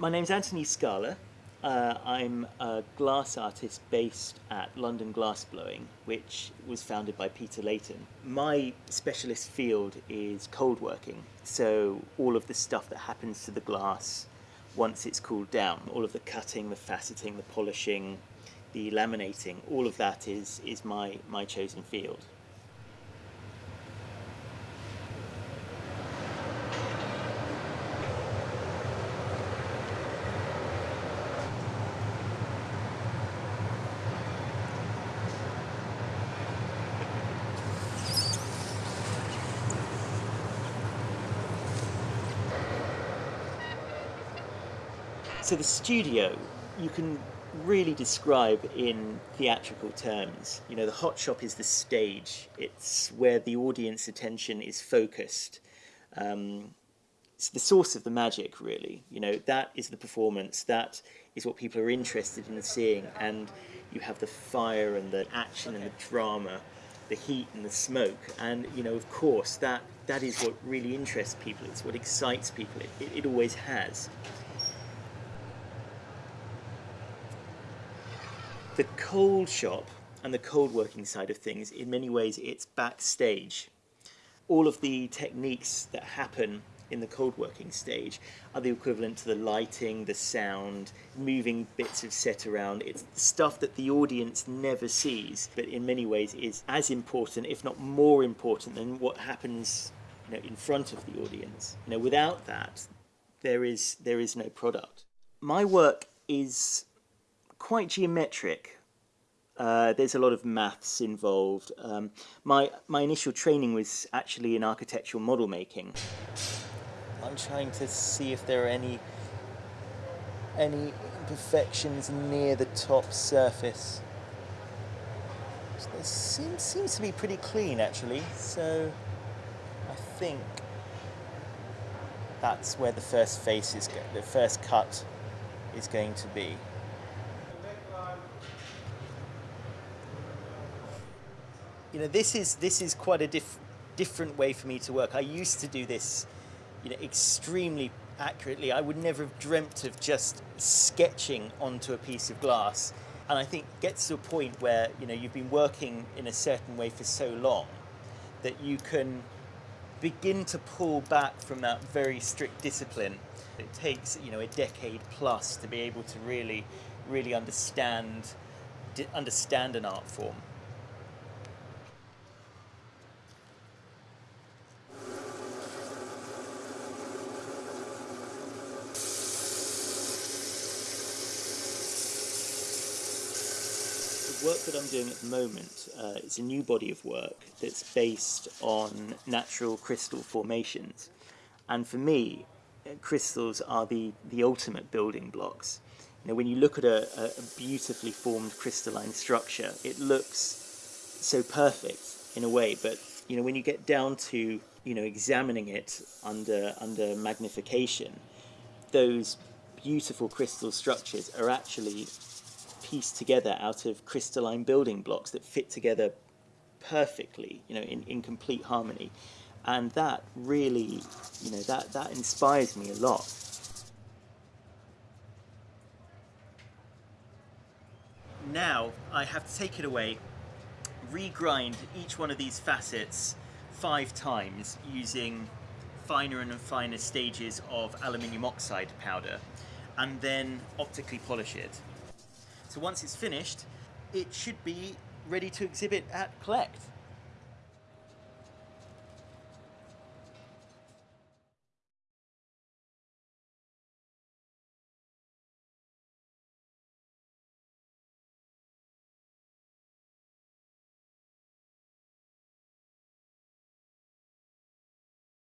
My name's Anthony Scala. Uh, I'm a glass artist based at London Glassblowing, which was founded by Peter Layton. My specialist field is cold working, so all of the stuff that happens to the glass once it's cooled down, all of the cutting, the faceting, the polishing, the laminating, all of that is, is my, my chosen field. So the studio, you can really describe in theatrical terms. You know, the hot shop is the stage. It's where the audience attention is focused. Um, it's the source of the magic, really. You know, that is the performance. That is what people are interested in seeing. And you have the fire and the action and the drama, the heat and the smoke. And, you know, of course, that, that is what really interests people. It's what excites people. It, it, it always has. The cold shop and the cold working side of things, in many ways, it's backstage. All of the techniques that happen in the cold working stage are the equivalent to the lighting, the sound, moving bits of set around. It's stuff that the audience never sees, but in many ways is as important, if not more important, than what happens you know, in front of the audience. You know, without that, there is there is no product. My work is quite geometric. Uh, there's a lot of maths involved. Um, my, my initial training was actually in architectural model making. I'm trying to see if there are any, any imperfections near the top surface. It seems, seems to be pretty clean actually, so I think that's where the first face is, the first cut is going to be. You know, this is this is quite a diff different way for me to work. I used to do this, you know, extremely accurately. I would never have dreamt of just sketching onto a piece of glass. And I think gets to a point where, you know, you've been working in a certain way for so long that you can begin to pull back from that very strict discipline. It takes, you know, a decade plus to be able to really, really understand, understand an art form. Work that I'm doing at the moment uh, is a new body of work that's based on natural crystal formations. And for me, uh, crystals are the, the ultimate building blocks. You know, when you look at a, a beautifully formed crystalline structure, it looks so perfect in a way, but you know, when you get down to you know examining it under under magnification, those beautiful crystal structures are actually pieced together out of crystalline building blocks that fit together perfectly, you know, in, in complete harmony. And that really, you know, that, that inspires me a lot. Now I have to take it away, regrind each one of these facets five times using finer and finer stages of aluminium oxide powder and then optically polish it. So once it's finished, it should be ready to exhibit at Collect.